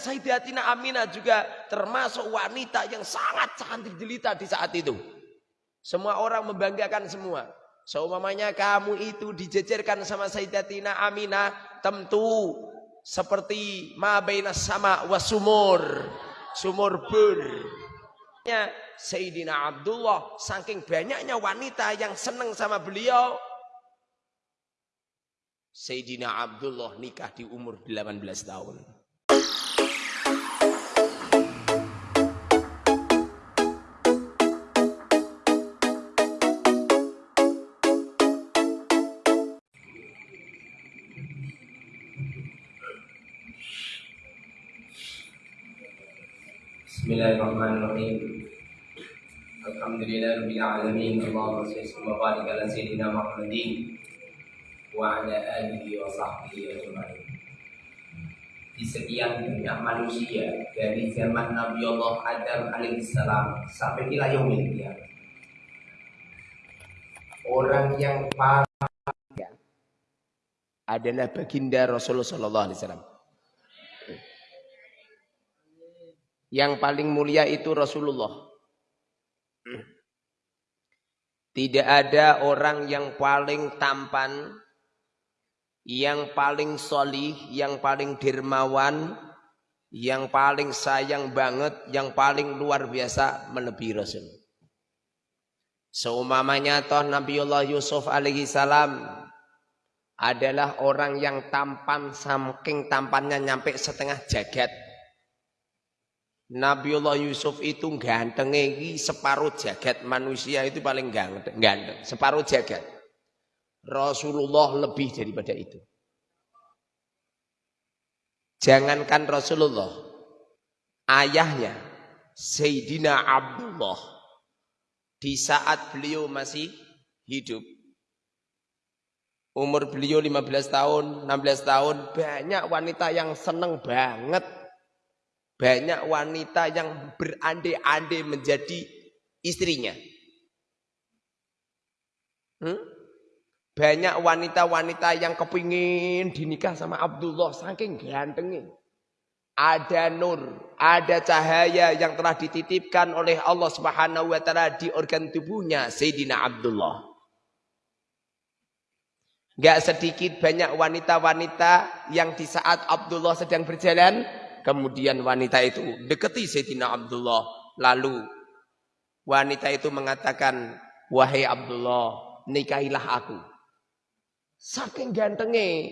Sayyidatina Aminah juga termasuk wanita yang sangat cantik jelita di saat itu. Semua orang membanggakan semua. Seumpamanya kamu itu dijejerkan sama Sayyidatina Aminah, tentu seperti ma bainas sama wasumur. Sumur bur. Sayyidina Abdullah saking banyaknya wanita yang senang sama beliau Sayyidina Abdullah nikah di umur 18 tahun. Bismillahirrahmanirrahim. Alhamdulillah rabbil alamin. Allahumma shalli wa barik ala sayyidina Muhammadin wa ala alihi wa sahbihi ajma'in. Di sekian banyak manusia dari zaman Nabi Allah Adam alaihissalam sampai ila yaumil. Orang yang paling adalah baginda Rasulullah sallallahu alaihi wasallam. Yang paling mulia itu Rasulullah. Tidak ada orang yang paling tampan, yang paling solih, yang paling dermawan, yang paling sayang banget, yang paling luar biasa melebihi Rasul. Seumamanya toh Nabiullah Yusuf alaihi salam adalah orang yang tampan saking tampannya nyampe setengah jagat. Nabiullah Yusuf itu ganteng ini separuh jagat manusia itu paling ganteng, ganteng separuh jagat. Rasulullah lebih daripada itu. Jangankan Rasulullah, ayahnya Sayyidina Abdullah di saat beliau masih hidup. Umur beliau 15 tahun, 16 tahun, banyak wanita yang seneng banget banyak wanita yang berandai-andai menjadi istrinya. Hmm? Banyak wanita-wanita yang kepingin dinikah sama Abdullah saking gantengnya. Ada nur, ada cahaya yang telah dititipkan oleh Allah Subhanahu wa taala di organ tubuhnya Sayyidina Abdullah. Gak sedikit banyak wanita-wanita yang di saat Abdullah sedang berjalan Kemudian wanita itu deketi Sayyidina Abdullah. Lalu wanita itu mengatakan, Wahai Abdullah, nikahilah aku. Saking gantengnya.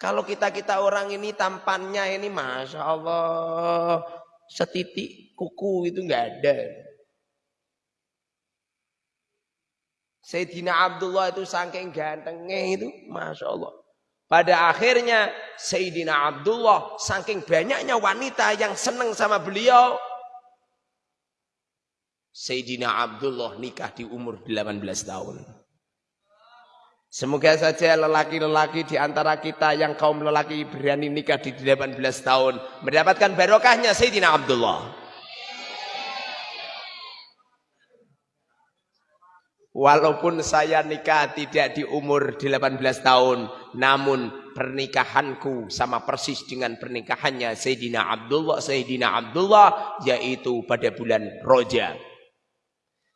Kalau kita-kita orang ini tampannya ini Masya Allah. Setitik kuku itu nggak ada. Sayyidina Abdullah itu saking gantengnya itu Masya Allah. Pada akhirnya Sayyidina Abdullah saking banyaknya wanita yang senang sama beliau. Sayyidina Abdullah nikah di umur 18 tahun. Semoga saja lelaki-lelaki di antara kita yang kaum lelaki berani nikah di 18 tahun. Mendapatkan barokahnya Sayyidina Abdullah. Walaupun saya nikah tidak di umur 18 tahun, namun pernikahanku sama persis dengan pernikahannya Sayyidina Abdullah, Sayyidina Abdullah yaitu pada bulan Roja.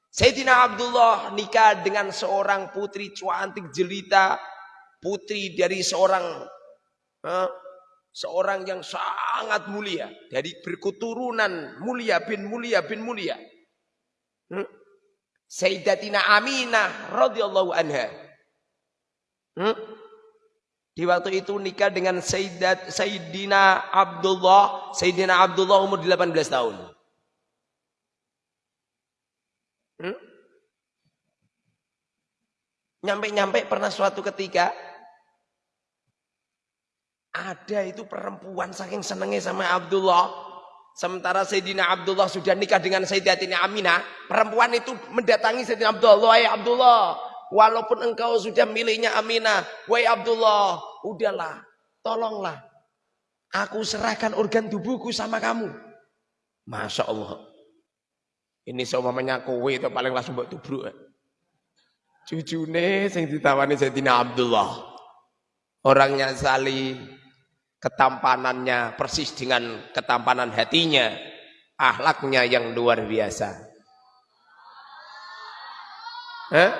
Sayyidina Abdullah nikah dengan seorang putri cantik jelita, putri dari seorang eh, seorang yang sangat mulia, dari berketurunan mulia bin mulia bin mulia. Hmm? Sayyidatina Aminah radhiyallahu anha. Hmm? Di waktu itu nikah dengan Sayyidat Sayyidina Abdullah, Sayyidina Abdullah umur 18 tahun. Hmm? Nyampe-nyampe pernah suatu ketika ada itu perempuan saking senengnya sama Abdullah Sementara Sayyidina Abdullah sudah nikah dengan Sayyidatina Aminah. Perempuan itu mendatangi Sayyidina Abdullah. Wahai Abdullah. Walaupun engkau sudah miliknya Aminah. Wahai Abdullah. Udahlah. Tolonglah. Aku serahkan organ tubuhku sama kamu. Masya Allah. Ini seumamanya kowe itu paling langsung buat tubruk. Cucune sing ditawani Sayyidina Abdullah. Orangnya salih ketampanannya persis dengan ketampanan hatinya, ahlaknya yang luar biasa. Eh?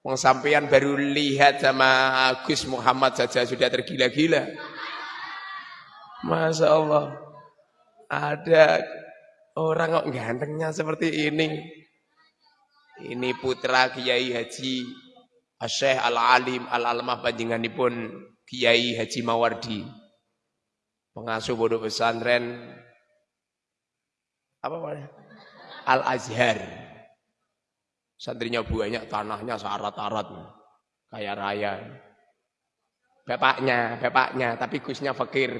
Wong sampean baru lihat sama Gus Muhammad saja sudah tergila-gila. Masya Allah. Ada orang kok gantengnya seperti ini. Ini putra Kiai Haji Syekh Al-Alim Al-Almah pun Kiai Haji Mawardi. Pengasuh bodoh pesantren apa? Al-Azhar. Santrinya banyak, tanahnya syarat-syarat. Kaya raya. Bapaknya, bapaknya, tapi Gusnya fakir.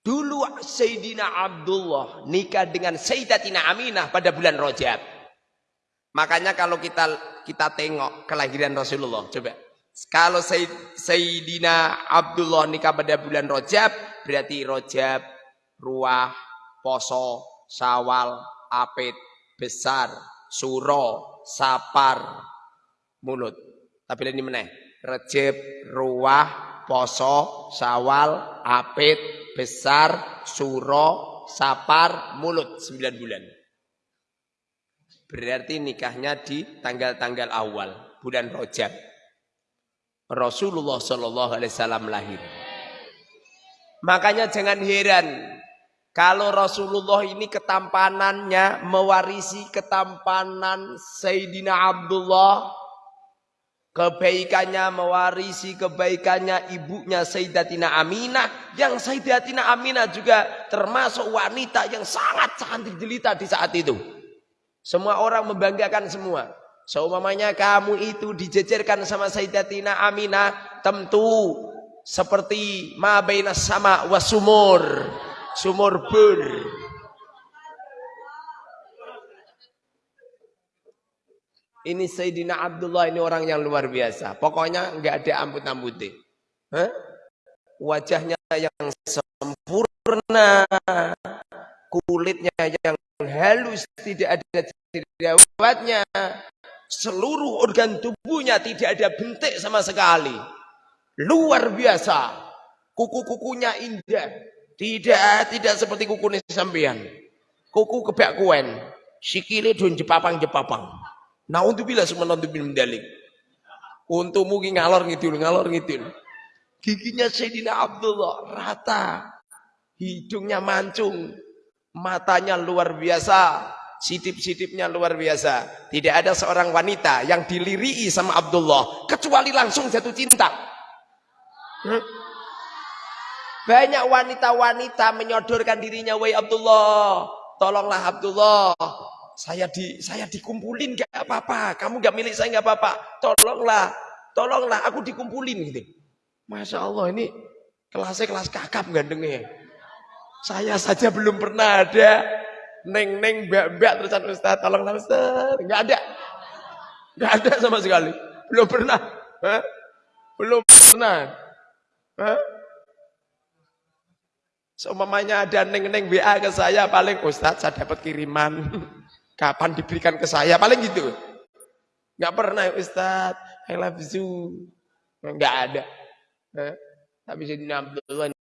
Dulu Sayyidina Abdullah nikah dengan Sayyidatina Aminah pada bulan Rajab. Makanya kalau kita kita tengok kelahiran Rasulullah, coba. Kalau Sayyidina Abdullah nikah pada bulan Rajab, berarti Rajab, Ruah, Poso, Sawal, Apit, Besar, Suro, Sapar, Mulut. Tapi ini meneh. Rajab, Ruah, poso, sawal, apit, besar, suro, sapar, mulut 9 bulan. Berarti nikahnya di tanggal-tanggal awal bulan Rojab. Rasulullah Shallallahu Alaihi Wasallam lahir. Makanya jangan heran kalau Rasulullah ini ketampanannya mewarisi ketampanan Sayyidina Abdullah Kebaikannya mewarisi kebaikannya ibunya Sayyidatina Aminah. Yang Sayyidatina Aminah juga termasuk wanita yang sangat cantik jelita di saat itu. Semua orang membanggakan semua. Seumamanya kamu itu dijejerkan sama Sayyidatina Aminah. Tentu seperti ma sama wasumur. Sumur bur. Ini Sayyidina Abdullah ini orang yang luar biasa. Pokoknya nggak ada amput-amputnya. Wajahnya yang sempurna. Kulitnya yang halus. Tidak ada jerawatnya. Seluruh organ tubuhnya tidak ada bentik sama sekali. Luar biasa. Kuku-kukunya indah. Tidak tidak seperti kuku sampean. Kuku kebak kuen. Sikile don jepapang-jepapang. Nah untuk bila semua untuk mendalik. Untuk mungkin ngalor ngidul, ngalor ngidul. Giginya Sayyidina Abdullah rata. Hidungnya mancung. Matanya luar biasa. Sitip-sitipnya luar biasa. Tidak ada seorang wanita yang dilirii sama Abdullah. Kecuali langsung jatuh cinta. Hmm? Banyak wanita-wanita menyodorkan dirinya. Wahai Abdullah. Tolonglah Abdullah saya di saya dikumpulin gak apa-apa. Kamu gak milik saya gak apa-apa. Tolonglah, tolonglah aku dikumpulin gitu. Masya Allah ini kelasnya kelas kakap gandengnya. Saya saja belum pernah ada neng-neng mbak-mbak terusan Ustaz. Tolonglah Ustaz. Gak ada. Gak ada sama sekali. Belum pernah. Hah? Belum pernah. Hah? Seumpamanya ada neng-neng WA ke saya paling Ustaz saya dapat kiriman. Kapan diberikan ke saya? Paling gitu. Gak pernah ya Ustaz. I love you. Gak ada. Eh? Tapi Sayyidina Abdullah